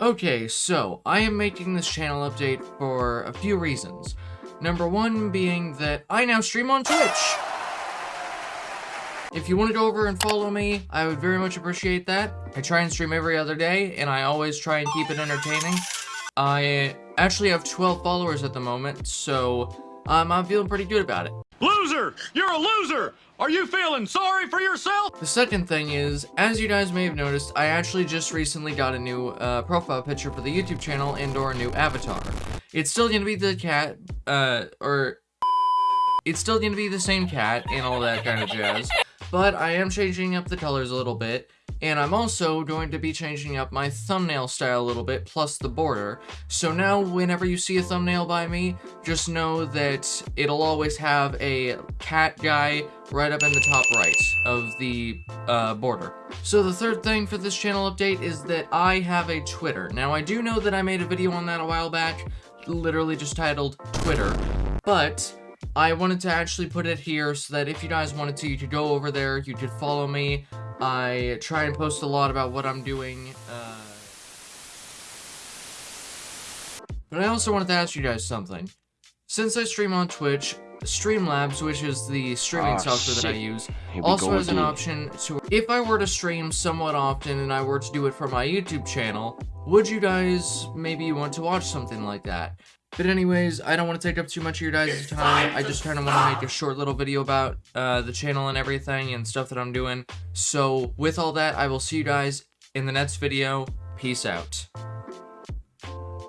Okay, so I am making this channel update for a few reasons. Number one being that I now stream on Twitch. If you want to go over and follow me, I would very much appreciate that. I try and stream every other day, and I always try and keep it entertaining. I actually have 12 followers at the moment, so um, I'm feeling pretty good about it. Loser! You're a loser! Are you feeling sorry for yourself? The second thing is, as you guys may have noticed, I actually just recently got a new uh, profile picture for the YouTube channel and or a new avatar. It's still gonna be the cat, uh, or... It's still gonna be the same cat and all that kind of jazz, but I am changing up the colors a little bit, and I'm also going to be changing up my thumbnail style a little bit, plus the border. So now, whenever you see a thumbnail by me, just know that it'll always have a cat guy right up in the top right of the uh, border. So the third thing for this channel update is that I have a Twitter. Now, I do know that I made a video on that a while back, literally just titled Twitter, but I wanted to actually put it here so that if you guys wanted to, you could go over there, you could follow me. I try and post a lot about what I'm doing. Uh... But I also wanted to ask you guys something. Since I stream on Twitch, Streamlabs, which is the streaming Oh, software that I use, Here also has an option to, if I were to stream somewhat often and I were to do it for my YouTube channel, would you guys maybe want to watch something like that? But anyways, I don't want to take up too much of your guys' time. I just kind of want to make a short little video about uh, the channel and everything and stuff that I'm doing. So with all that, I will see you guys in the next video. Peace out.